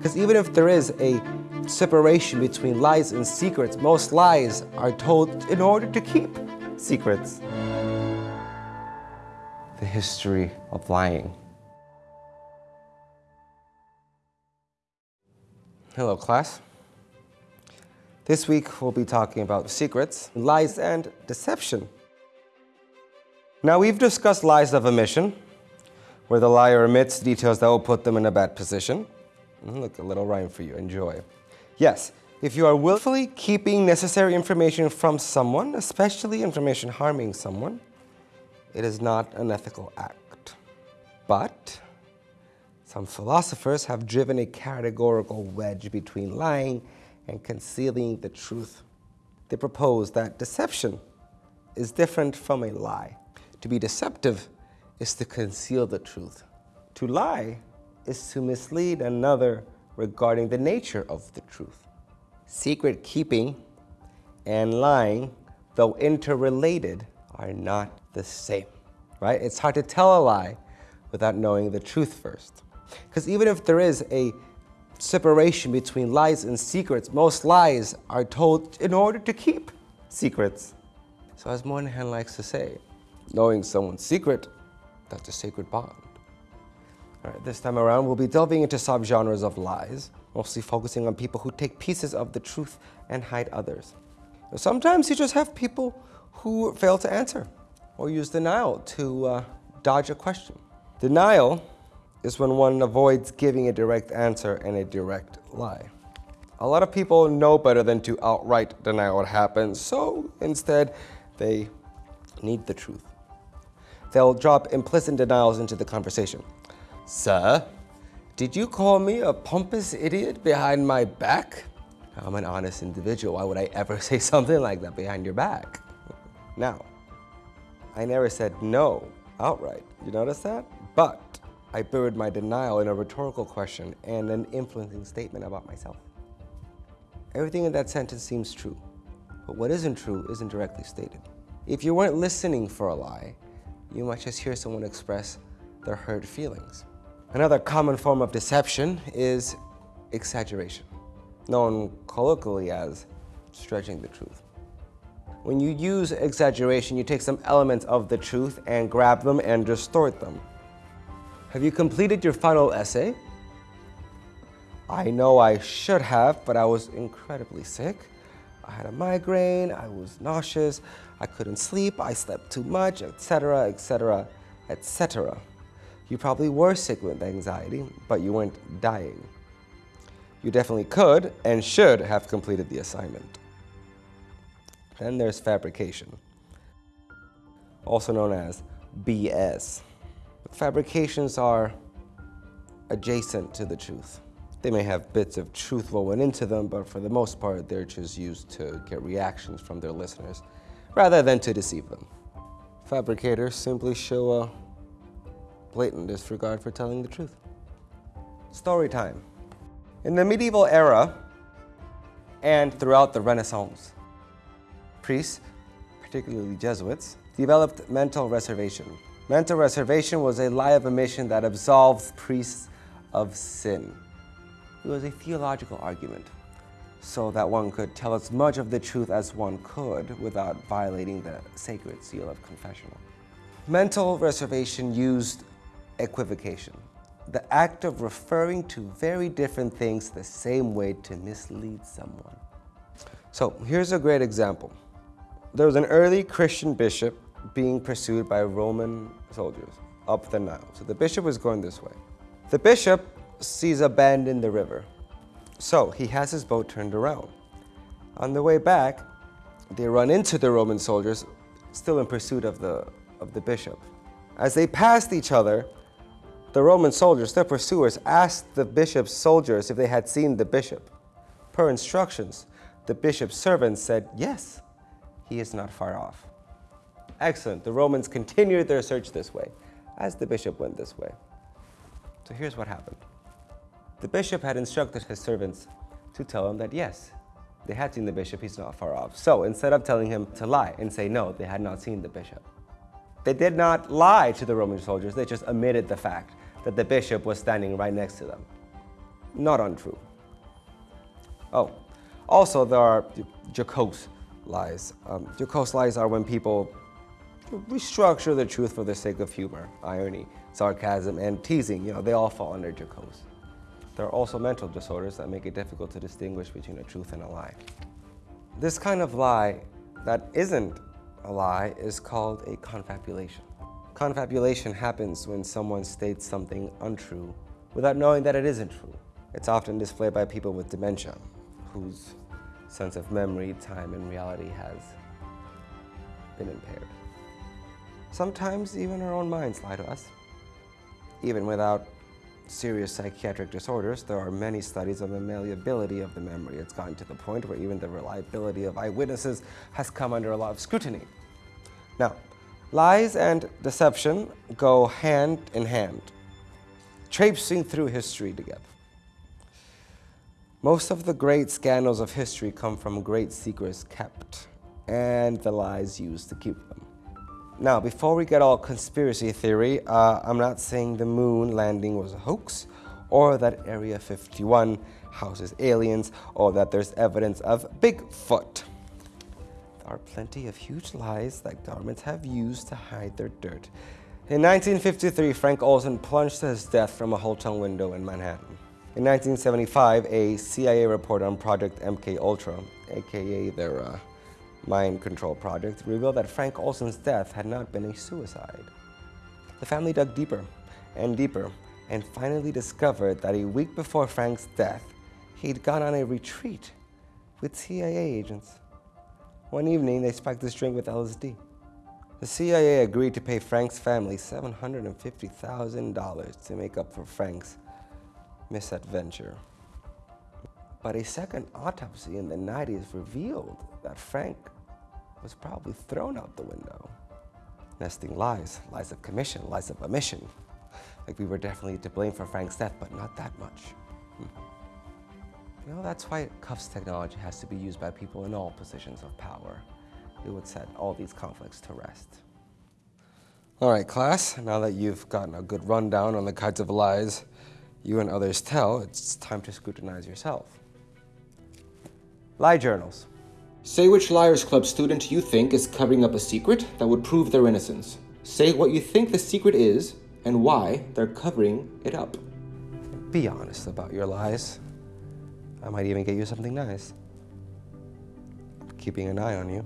Because even if there is a separation between lies and secrets, most lies are told in order to keep secrets. The history of lying. Hello, class. This week we'll be talking about secrets, lies, and deception. Now, we've discussed lies of omission, where the liar omits details that will put them in a bad position. Mm, look, a little rhyme for you. Enjoy. Yes, if you are willfully keeping necessary information from someone, especially information harming someone, it is not an ethical act. But some philosophers have driven a categorical wedge between lying and concealing the truth. They propose that deception is different from a lie. To be deceptive is to conceal the truth. To lie is to mislead another regarding the nature of the truth. Secret keeping and lying, though interrelated, are not the same, right? It's hard to tell a lie without knowing the truth first. Because even if there is a separation between lies and secrets, most lies are told in order to keep secrets. So as Moynihan likes to say, knowing someone's secret, that's a sacred bond. Right, this time around, we'll be delving into subgenres of lies, mostly focusing on people who take pieces of the truth and hide others. Sometimes you just have people who fail to answer or use denial to uh, dodge a question. Denial is when one avoids giving a direct answer and a direct lie. A lot of people know better than to outright deny what happened, so instead they need the truth they'll drop implicit denials into the conversation. Sir, did you call me a pompous idiot behind my back? I'm an honest individual. Why would I ever say something like that behind your back? Now, I never said no outright. You notice that? But I buried my denial in a rhetorical question and an influencing statement about myself. Everything in that sentence seems true, but what isn't true isn't directly stated. If you weren't listening for a lie, you might just hear someone express their hurt feelings. Another common form of deception is exaggeration, known colloquially as stretching the truth. When you use exaggeration, you take some elements of the truth and grab them and distort them. Have you completed your final essay? I know I should have, but I was incredibly sick. I had a migraine, I was nauseous, I couldn't sleep, I slept too much, etc., etc., etc. You probably were sick with anxiety, but you weren't dying. You definitely could and should have completed the assignment. Then there's fabrication, also known as BS. Fabrications are adjacent to the truth. They may have bits of truth woven into them, but for the most part, they're just used to get reactions from their listeners rather than to deceive them. Fabricators simply show a blatant disregard for telling the truth. Story time. In the medieval era and throughout the Renaissance, priests, particularly Jesuits, developed mental reservation. Mental reservation was a lie of omission that absolved priests of sin. It was a theological argument so that one could tell as much of the truth as one could without violating the sacred seal of confessional. Mental reservation used equivocation, the act of referring to very different things the same way to mislead someone. So here's a great example. There was an early Christian bishop being pursued by Roman soldiers up the Nile. So the bishop was going this way. The bishop sees a bend in the river so he has his boat turned around. On the way back, they run into the Roman soldiers, still in pursuit of the, of the bishop. As they passed each other, the Roman soldiers, their pursuers, asked the bishop's soldiers if they had seen the bishop. Per instructions, the bishop's servants said, yes, he is not far off. Excellent. The Romans continued their search this way, as the bishop went this way. So here's what happened. The bishop had instructed his servants to tell him that yes, they had seen the bishop, he's not far off. So instead of telling him to lie and say no, they had not seen the bishop. They did not lie to the Roman soldiers, they just omitted the fact that the bishop was standing right next to them. not untrue. Oh, also there are jocose lies. Um, jocose lies are when people restructure the truth for the sake of humor, irony, sarcasm, and teasing. You know, they all fall under jocose. There are also mental disorders that make it difficult to distinguish between a truth and a lie. This kind of lie that isn't a lie is called a confabulation. Confabulation happens when someone states something untrue without knowing that it isn't true. It's often displayed by people with dementia, whose sense of memory, time, and reality has been impaired. Sometimes even our own minds lie to us. Even without serious psychiatric disorders, there are many studies on the malleability of the memory. It's gotten to the point where even the reliability of eyewitnesses has come under a lot of scrutiny. Now, lies and deception go hand in hand, traipsing through history together. Most of the great scandals of history come from great secrets kept and the lies used to keep them. Now, before we get all conspiracy theory, uh, I'm not saying the moon landing was a hoax or that Area 51 houses aliens or that there's evidence of Bigfoot. Are plenty of huge lies that governments have used to hide their dirt. In 1953, Frank Olson plunged to his death from a hotel window in Manhattan. In 1975, a CIA report on Project MK Ultra, aka their uh, mind control project, revealed that Frank Olson's death had not been a suicide. The family dug deeper and deeper and finally discovered that a week before Frank's death, he'd gone on a retreat with CIA agents. One evening, they spiked his drink with LSD. The CIA agreed to pay Frank's family $750,000 to make up for Frank's misadventure. But a second autopsy in the 90s revealed that Frank was probably thrown out the window. Nesting lies, lies of commission, lies of omission. Like we were definitely to blame for Frank's death, but not that much. Hmm. You know, that's why cuffs technology has to be used by people in all positions of power. It would set all these conflicts to rest. All right, class, now that you've gotten a good rundown on the kinds of lies you and others tell, it's time to scrutinize yourself. Lie journals. Say which Liars Club student you think is covering up a secret that would prove their innocence. Say what you think the secret is and why they're covering it up. Be honest about your lies. I might even get you something nice. keeping an eye on you.